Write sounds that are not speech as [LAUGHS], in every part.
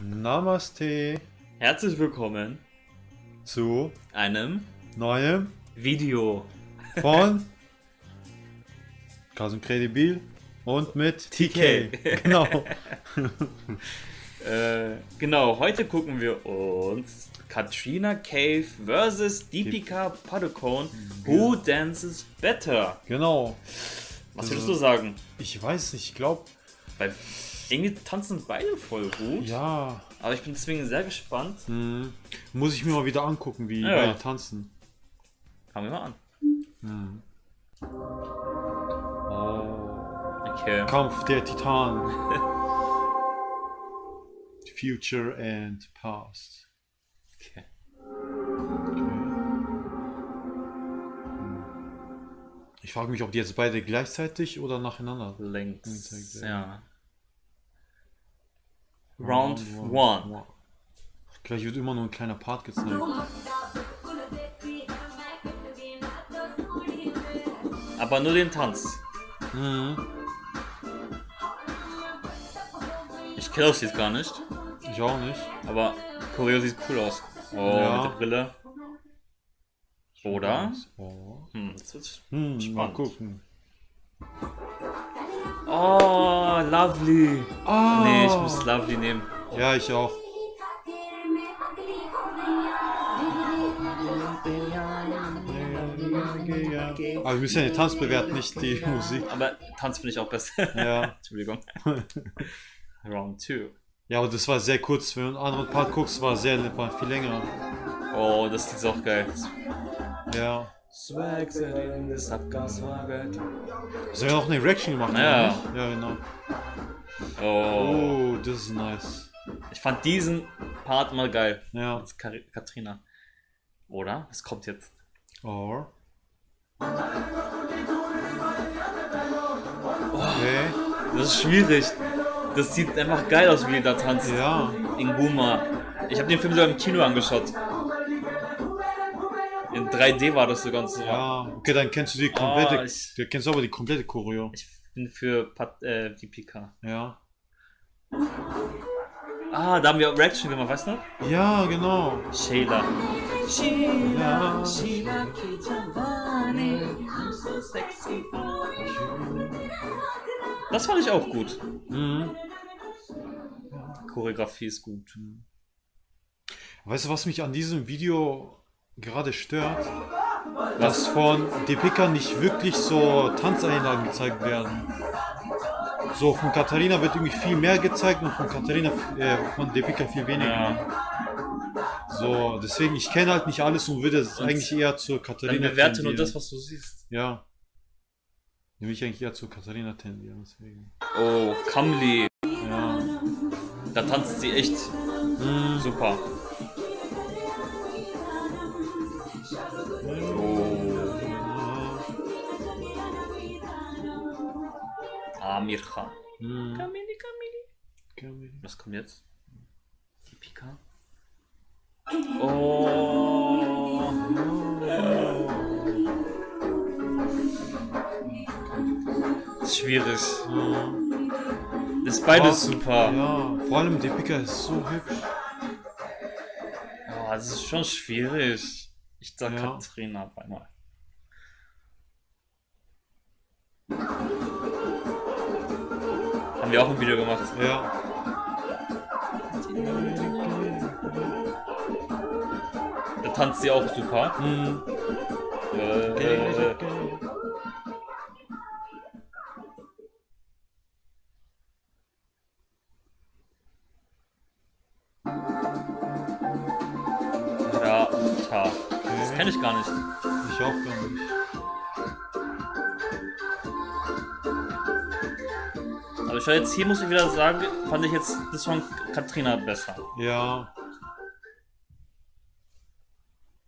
Namaste Herzlich willkommen zu einem neuem Video. von Kasum Credibil und mit TK. Genau. [LAUGHS] Äh, genau, heute gucken wir uns Katrina Cave vs. Deepika Padukone Who Dances Better? Genau. Was würdest du sagen? Ich weiß nicht, ich glaube, irgendwie tanzen beide voll gut. ja. Aber ich bin deswegen sehr gespannt. Hm. Muss ich mir mal wieder angucken, wie Ja. beide tanzen. Fangen wir mal an. Oh. Okay. Kampf der Titanen. [LAUGHS] Future and Past. okay. Ich frage mich, ob die jetzt beide gleichzeitig oder nacheinander. Links, Ja. Round one. Gleich wird immer nur ein kleiner Part gezeigt. Aber nur den Tanz. Mhm. Ich kenne das jetzt gar nicht. Ich auch nicht. Aber Choreo sieht cool aus. Oh, Ja. mit der Brille. Oder? Oh. Hm, das wird Hm, mal Spannend. gucken. Oh, lovely. Ah. Nee, ich muss lovely nehmen. Ja, ich auch. Aber wir müssen ja den Tanz bewerten, nicht die Musik. Aber Tanz finde ich auch besser. Ja. [LAUGHS] Entschuldigung. [LAUGHS] Round 2. Ja, aber das war sehr kurz. Wenn du einen anderen Part guckst, war sehr war viel länger. Oh, das ist auch geil. Ja. Swag setting, das Abgaswagen. Das haben wir auch eine Reaction gemacht, Ja. oder nicht? Ja, genau. Oh. Oh, das ist nice. Ich fand diesen Part mal geil. Ja. Als Kar Katrina. Oder? Was kommt jetzt? Or. Okay. Das ist schwierig. Das sieht einfach geil aus, wie die da tanzt. Ja. In Guma. Ich habe den Film sogar im Kino angeschaut. In 3D war das sogar. und So. Ja. Okay, dann kennst du die komplette. Oh, ich- du kennst aber die komplette Choreo. Ich bin für Pat äh, die Pika. Ja. Ah, da haben wir Reaction gemacht, weißt du? Ja, genau. Sheila. Sheila ki Jawani, I'm so sexy. Das fand ich auch gut. Mhm. Choreografie ist gut. Weißt du, was mich an diesem Video gerade stört? Dass von Depika nicht wirklich so Tanzeinlagen gezeigt werden. So, von Katharina wird irgendwie viel mehr gezeigt und von Katharina, äh, von Depika viel weniger. Ja. So, deswegen, ich kenne halt nicht alles und würde es eigentlich eher zur Katharina bewerte nur tendieren. das, was du siehst. Ja. Nehme ich eigentlich eher zur Katharina tendieren, deswegen. Oh, Kamli. Ja. Da tanzt sie echt Mhm. super. Amir Khan. Mhm. Kamili, Kamili. Okay. Was kommt jetzt? Die Pika. Oh. Schwierig. Das ist beides super. Ja, vor allem Depika ist so hübsch. Oh, das ist schon schwierig. Ich sag Ja. Katrina auf einmal. Haben wir auch ein Video gemacht. Ja. Da tanzt sie auch super. Mhm. Äh, Rata. Das kenne ich gar nicht. Ich auch gar nicht. Aber schau, jetzt hier muss ich wieder sagen, fand ich jetzt das von Katrina besser. Ja.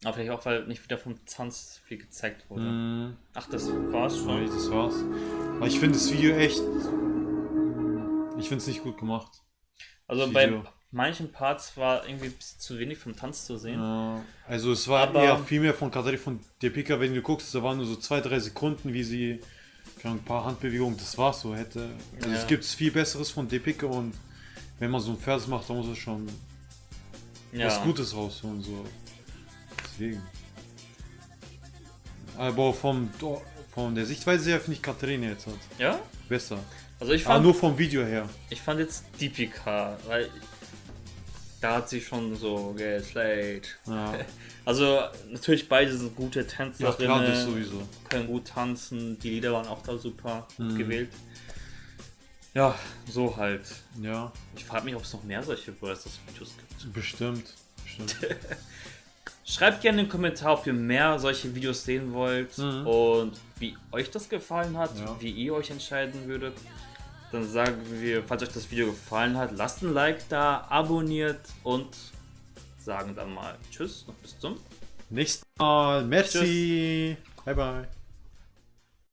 Aber vielleicht auch, weil nicht wieder vom Tanz viel gezeigt wurde. Mhm. Ach, das war's Ja, schon. das war's. Aber ich finde das Video echt. Ich finde es nicht gut gemacht. Also das bei Video. manchen Parts war irgendwie zu wenig vom Tanz zu sehen. Ja. Also es war Aber- eher viel mehr von Katharina von Depika, wenn du guckst, da waren nur so zwei, drei Sekunden, wie sie ein paar Handbewegungen, das war's so hätte. Also Ja. es gibt viel besseres von Depika und wenn man so einen Vers macht, dann muss es schon Ja. was Gutes rausholen, so. Deswegen. Aber vom, von der Sichtweise her finde ich Katharina jetzt halt Ja? besser. Also ich Aber fand, nur vom Video her. ich fand jetzt Deepika, weil da hat sie schon so geslayed. Ja, [LAUGHS] Also natürlich beide sind gute ja Tänzerinnen, das sowieso. können gut tanzen, die Lieder waren auch da super Mhm. gewählt. Ja, so halt. Ja, Ich frage mich, ob es noch mehr solche Versus-Videos gibt. bestimmt. bestimmt. [LAUGHS] Schreibt gerne in den Kommentar, ob ihr mehr solche Videos sehen wollt Mhm. und wie euch das gefallen hat, Ja. wie ihr euch entscheiden würdet. Dann sagen wir, falls euch das Video gefallen hat, lasst ein Like da, abonniert und sagen dann mal Tschüss und bis zum Nächstes Mal. Merci. Bye, bye.